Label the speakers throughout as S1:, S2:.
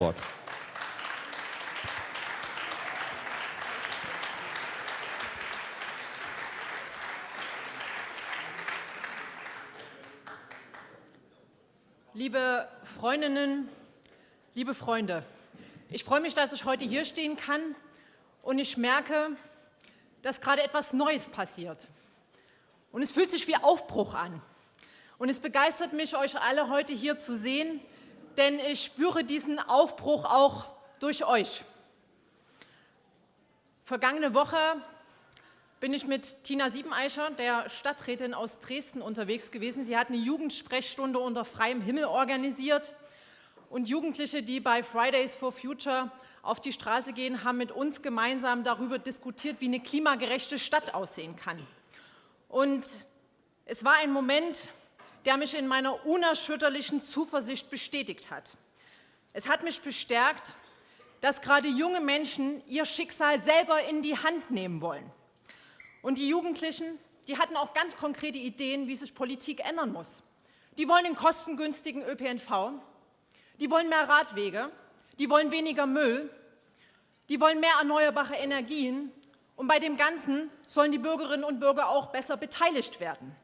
S1: Wort.
S2: Liebe Freundinnen, liebe Freunde, ich freue mich, dass ich heute hier stehen kann und ich merke, dass gerade etwas Neues passiert. Und es fühlt sich wie Aufbruch an. Und es begeistert mich, euch alle heute hier zu sehen, denn ich spüre diesen Aufbruch auch durch euch. Vergangene Woche bin ich mit Tina Siebeneicher, der Stadträtin aus Dresden, unterwegs gewesen. Sie hat eine Jugendsprechstunde unter freiem Himmel organisiert. Und Jugendliche, die bei Fridays for Future auf die Straße gehen, haben mit uns gemeinsam darüber diskutiert, wie eine klimagerechte Stadt aussehen kann. Und es war ein Moment, der mich in meiner unerschütterlichen Zuversicht bestätigt hat. Es hat mich bestärkt, dass gerade junge Menschen ihr Schicksal selber in die Hand nehmen wollen. Und die Jugendlichen, die hatten auch ganz konkrete Ideen, wie sich Politik ändern muss. Die wollen einen kostengünstigen ÖPNV, die wollen mehr Radwege, die wollen weniger Müll, die wollen mehr erneuerbare Energien und bei dem Ganzen sollen die Bürgerinnen und Bürger auch besser beteiligt werden.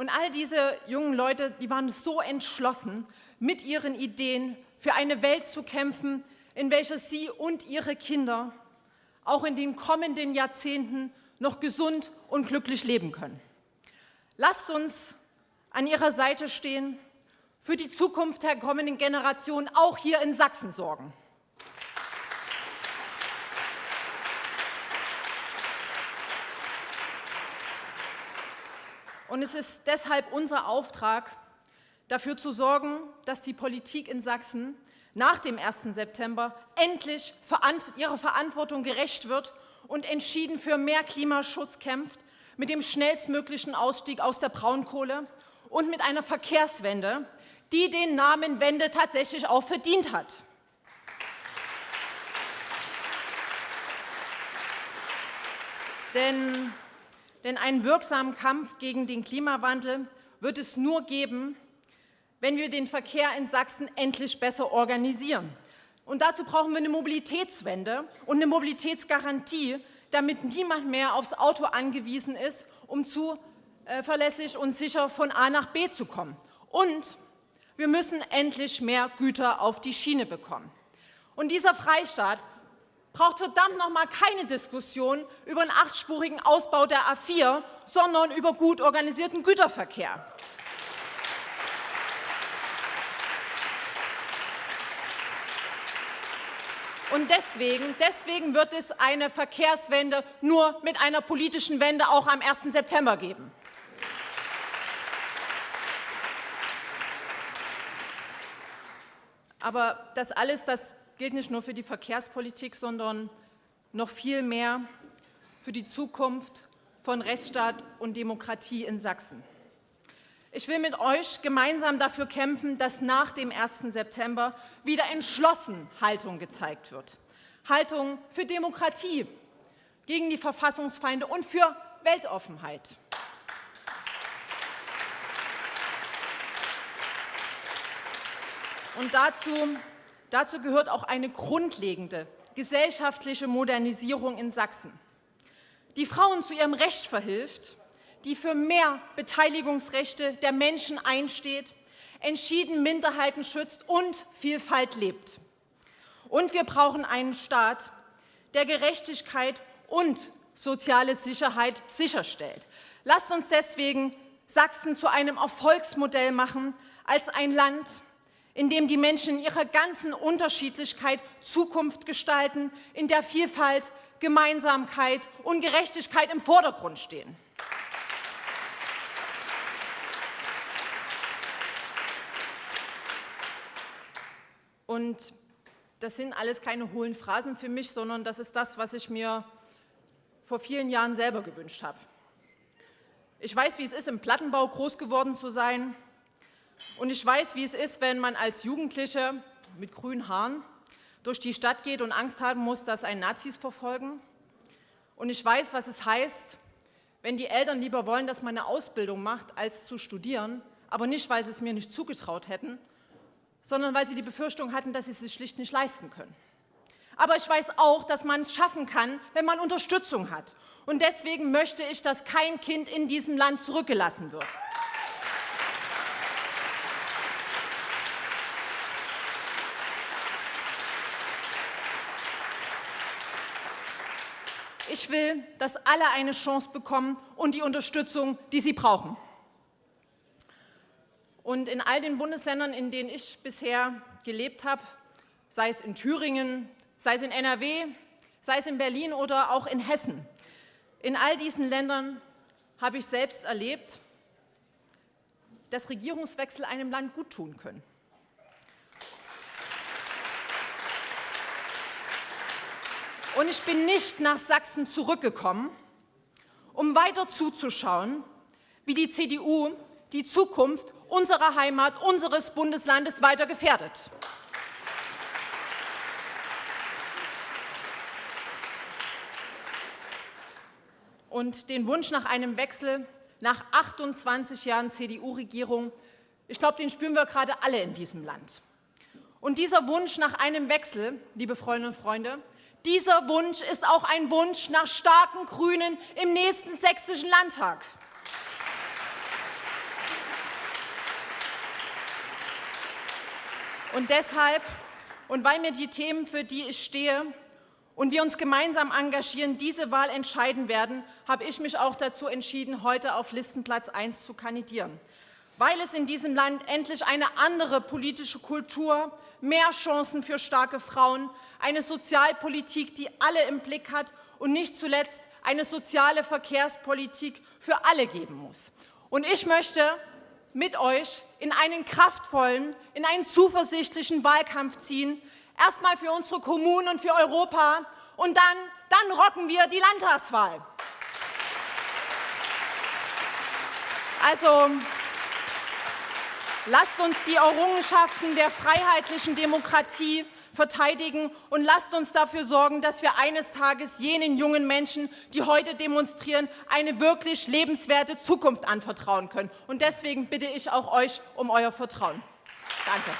S2: Und all diese jungen Leute, die waren so entschlossen, mit ihren Ideen für eine Welt zu kämpfen, in welcher sie und ihre Kinder auch in den kommenden Jahrzehnten noch gesund und glücklich leben können. Lasst uns an ihrer Seite stehen, für die Zukunft der kommenden Generationen auch hier in Sachsen sorgen. Und es ist deshalb unser Auftrag, dafür zu sorgen, dass die Politik in Sachsen nach dem 1. September endlich ihrer Verantwortung gerecht wird und entschieden für mehr Klimaschutz kämpft, mit dem schnellstmöglichen Ausstieg aus der Braunkohle und mit einer Verkehrswende, die den Namen Wende tatsächlich auch verdient hat. Denn denn einen wirksamen Kampf gegen den Klimawandel wird es nur geben, wenn wir den Verkehr in Sachsen endlich besser organisieren. Und dazu brauchen wir eine Mobilitätswende und eine Mobilitätsgarantie, damit niemand mehr aufs Auto angewiesen ist, um zuverlässig und sicher von A nach B zu kommen. Und wir müssen endlich mehr Güter auf die Schiene bekommen. Und dieser Freistaat braucht verdammt noch mal keine Diskussion über einen achtspurigen Ausbau der A4, sondern über gut organisierten Güterverkehr. Und deswegen, deswegen wird es eine Verkehrswende nur mit einer politischen Wende auch am 1. September geben. Aber das alles, das gilt nicht nur für die Verkehrspolitik, sondern noch viel mehr für die Zukunft von Rechtsstaat und Demokratie in Sachsen. Ich will mit euch gemeinsam dafür kämpfen, dass nach dem 1. September wieder entschlossen Haltung gezeigt wird. Haltung für Demokratie, gegen die Verfassungsfeinde und für Weltoffenheit. Und dazu Dazu gehört auch eine grundlegende gesellschaftliche Modernisierung in Sachsen, die Frauen zu ihrem Recht verhilft, die für mehr Beteiligungsrechte der Menschen einsteht, entschieden Minderheiten schützt und Vielfalt lebt. Und wir brauchen einen Staat, der Gerechtigkeit und soziale Sicherheit sicherstellt. Lasst uns deswegen Sachsen zu einem Erfolgsmodell machen, als ein Land, in dem die Menschen in ihrer ganzen Unterschiedlichkeit Zukunft gestalten, in der Vielfalt, Gemeinsamkeit und Gerechtigkeit im Vordergrund stehen. Und das sind alles keine hohlen Phrasen für mich, sondern das ist das, was ich mir vor vielen Jahren selber gewünscht habe. Ich weiß, wie es ist, im Plattenbau groß geworden zu sein, und ich weiß, wie es ist, wenn man als Jugendliche mit grünen Haaren durch die Stadt geht und Angst haben muss, dass einen Nazis verfolgen. Und ich weiß, was es heißt, wenn die Eltern lieber wollen, dass man eine Ausbildung macht, als zu studieren, aber nicht, weil sie es mir nicht zugetraut hätten, sondern weil sie die Befürchtung hatten, dass sie es sich schlicht nicht leisten können. Aber ich weiß auch, dass man es schaffen kann, wenn man Unterstützung hat. Und deswegen möchte ich, dass kein Kind in diesem Land zurückgelassen wird. Ich will, dass alle eine Chance bekommen und die Unterstützung, die sie brauchen. Und in all den Bundesländern, in denen ich bisher gelebt habe, sei es in Thüringen, sei es in NRW, sei es in Berlin oder auch in Hessen, in all diesen Ländern habe ich selbst erlebt, dass Regierungswechsel einem Land guttun können. Und ich bin nicht nach Sachsen zurückgekommen, um weiter zuzuschauen, wie die CDU die Zukunft unserer Heimat, unseres Bundeslandes weiter gefährdet. Und den Wunsch nach einem Wechsel nach 28 Jahren CDU-Regierung, ich glaube, den spüren wir gerade alle in diesem Land. Und dieser Wunsch nach einem Wechsel, liebe Freundinnen und Freunde, dieser Wunsch ist auch ein Wunsch nach starken Grünen im nächsten sächsischen Landtag. Und deshalb, und weil mir die Themen, für die ich stehe, und wir uns gemeinsam engagieren, diese Wahl entscheiden werden, habe ich mich auch dazu entschieden, heute auf Listenplatz 1 zu kandidieren. Weil es in diesem Land endlich eine andere politische Kultur, mehr Chancen für starke Frauen, eine Sozialpolitik, die alle im Blick hat und nicht zuletzt eine soziale Verkehrspolitik für alle geben muss. Und ich möchte mit euch in einen kraftvollen, in einen zuversichtlichen Wahlkampf ziehen, erstmal für unsere Kommunen und für Europa und dann, dann rocken wir die Landtagswahl. Also lasst uns die Errungenschaften der freiheitlichen Demokratie verteidigen und lasst uns dafür sorgen, dass wir eines Tages jenen jungen Menschen, die heute demonstrieren, eine wirklich lebenswerte Zukunft anvertrauen können. Und deswegen bitte ich auch euch um euer Vertrauen. Danke.